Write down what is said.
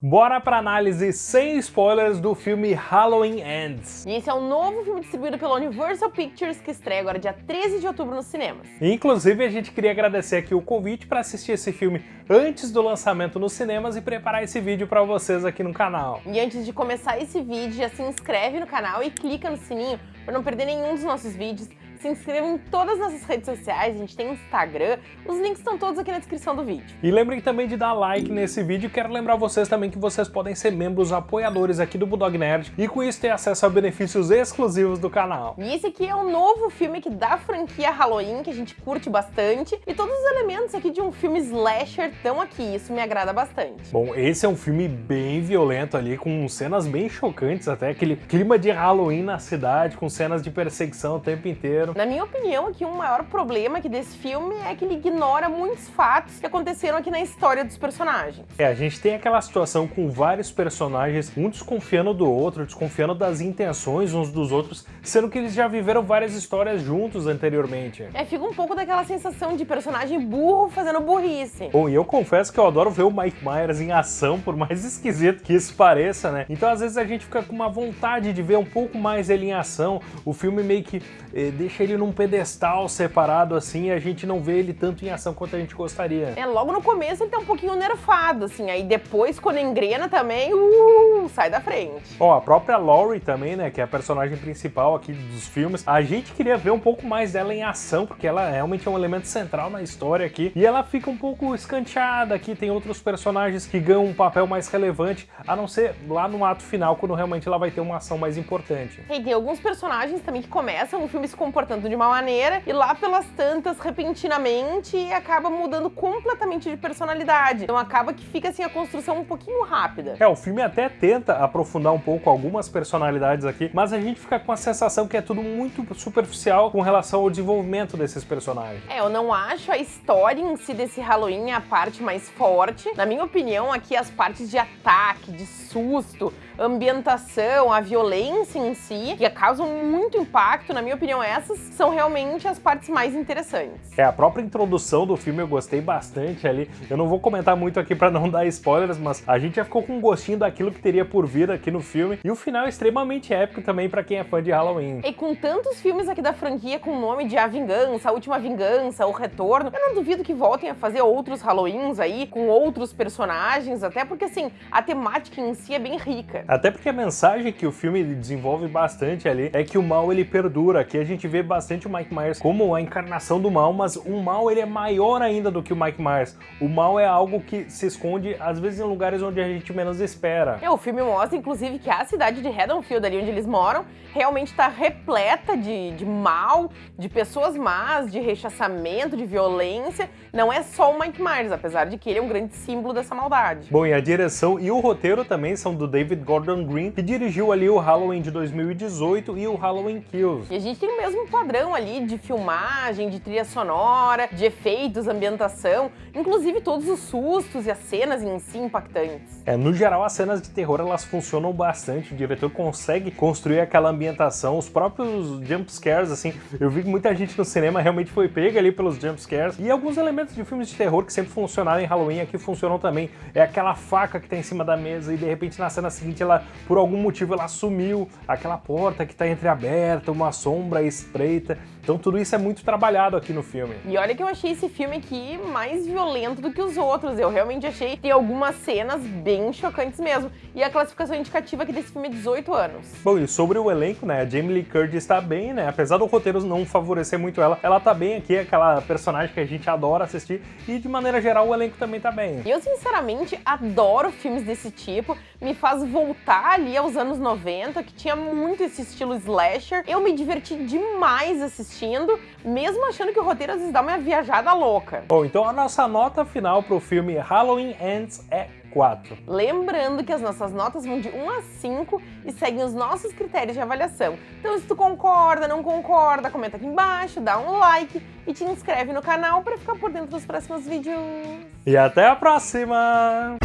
Bora pra análise sem spoilers do filme Halloween Ends. E esse é um novo filme distribuído pela Universal Pictures que estreia agora dia 13 de outubro nos cinemas. Inclusive, a gente queria agradecer aqui o convite para assistir esse filme antes do lançamento nos cinemas e preparar esse vídeo para vocês aqui no canal. E antes de começar esse vídeo, já se inscreve no canal e clica no sininho para não perder nenhum dos nossos vídeos se inscrevam em todas as nossas redes sociais, a gente tem Instagram, os links estão todos aqui na descrição do vídeo. E lembrem também de dar like nesse vídeo, quero lembrar vocês também que vocês podem ser membros apoiadores aqui do Bulldog Nerd e com isso ter acesso a benefícios exclusivos do canal. E esse aqui é um novo filme que da franquia Halloween, que a gente curte bastante, e todos os elementos aqui de um filme slasher estão aqui, isso me agrada bastante. Bom, esse é um filme bem violento ali, com cenas bem chocantes até, aquele clima de Halloween na cidade, com cenas de perseguição o tempo inteiro, na minha opinião, aqui um maior problema aqui desse filme é que ele ignora muitos fatos que aconteceram aqui na história dos personagens. É, a gente tem aquela situação com vários personagens, um desconfiando do outro, desconfiando das intenções uns dos outros, sendo que eles já viveram várias histórias juntos anteriormente. É, fica um pouco daquela sensação de personagem burro fazendo burrice. Bom, e eu confesso que eu adoro ver o Mike Myers em ação, por mais esquisito que isso pareça, né? Então às vezes a gente fica com uma vontade de ver um pouco mais ele em ação, o filme meio que eh, deixa ele num pedestal separado assim e a gente não vê ele tanto em ação quanto a gente gostaria. É, logo no começo ele tá um pouquinho nerfado, assim, aí depois quando engrena também, uh, sai da frente. Ó, a própria Laurie também, né, que é a personagem principal aqui dos filmes, a gente queria ver um pouco mais dela em ação, porque ela realmente é um elemento central na história aqui, e ela fica um pouco escanteada aqui, tem outros personagens que ganham um papel mais relevante, a não ser lá no ato final, quando realmente ela vai ter uma ação mais importante. E tem alguns personagens também que começam o filme se comportando comportando de uma maneira e lá pelas tantas, repentinamente, acaba mudando completamente de personalidade. Então acaba que fica assim a construção um pouquinho rápida. É, o filme até tenta aprofundar um pouco algumas personalidades aqui, mas a gente fica com a sensação que é tudo muito superficial com relação ao desenvolvimento desses personagens. É, eu não acho a história em si desse Halloween a parte mais forte. Na minha opinião, aqui as partes de ataque, de susto, ambientação, a violência em si, que causam muito impacto, na minha opinião, essas são realmente as partes mais interessantes. É, a própria introdução do filme eu gostei bastante ali. Eu não vou comentar muito aqui para não dar spoilers, mas a gente já ficou com um gostinho daquilo que teria por vir aqui no filme. E o final é extremamente épico também para quem é fã de Halloween. E com tantos filmes aqui da franquia com o nome de A Vingança, A Última Vingança, O Retorno, eu não duvido que voltem a fazer outros Halloweens aí, com outros personagens, até porque assim, a temática em si é bem rica. Até porque a mensagem que o filme desenvolve bastante ali é que o mal ele perdura. Aqui a gente vê bastante o Mike Myers como a encarnação do mal, mas o mal ele é maior ainda do que o Mike Myers. O mal é algo que se esconde às vezes em lugares onde a gente menos espera. É, o filme mostra inclusive que a cidade de Haddonfield, ali onde eles moram, realmente está repleta de, de mal, de pessoas más, de rechaçamento, de violência. Não é só o Mike Myers, apesar de que ele é um grande símbolo dessa maldade. Bom, e a direção e o roteiro também são do David Gordon Gordon Green, que dirigiu ali o Halloween de 2018 e o Halloween Kills. E a gente tem o mesmo padrão ali de filmagem, de trilha sonora, de efeitos, ambientação, inclusive todos os sustos e as cenas em si impactantes. É, no geral, as cenas de terror elas funcionam bastante, o diretor consegue construir aquela ambientação, os próprios jump scares, assim, eu vi que muita gente no cinema realmente foi pega ali pelos jump scares, e alguns elementos de filmes de terror que sempre funcionaram em Halloween aqui funcionam também. É aquela faca que tá em cima da mesa e de repente na cena seguinte ela, por algum motivo, ela sumiu, aquela porta que está entreaberta, uma sombra espreita. Então tudo isso é muito trabalhado aqui no filme. E olha que eu achei esse filme aqui mais violento do que os outros. Eu realmente achei tem algumas cenas bem chocantes mesmo. E a classificação indicativa aqui desse filme é 18 anos. Bom, e sobre o elenco, né, a Jamie Lee Curtis está bem, né, apesar do roteiro não favorecer muito ela, ela tá bem aqui, aquela personagem que a gente adora assistir, e de maneira geral o elenco também tá bem. Eu sinceramente adoro filmes desse tipo, me faz voltar ali aos anos 90, que tinha muito esse estilo slasher. Eu me diverti demais assistindo assistindo, mesmo achando que o roteiro às vezes dá uma viajada louca. Bom, então a nossa nota final pro filme Halloween Ends é 4. Lembrando que as nossas notas vão de 1 a 5 e seguem os nossos critérios de avaliação. Então se tu concorda, não concorda, comenta aqui embaixo, dá um like e te inscreve no canal para ficar por dentro dos próximos vídeos. E até a próxima!